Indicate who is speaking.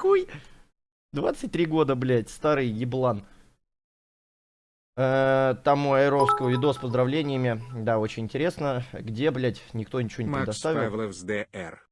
Speaker 1: Какой? 23 года, блядь, старый еблан. Э, Там у Айровского видос с поздравлениями. Да, очень интересно. Где, блядь, никто ничего не
Speaker 2: Макс
Speaker 1: предоставил.
Speaker 2: Павлов с ДР.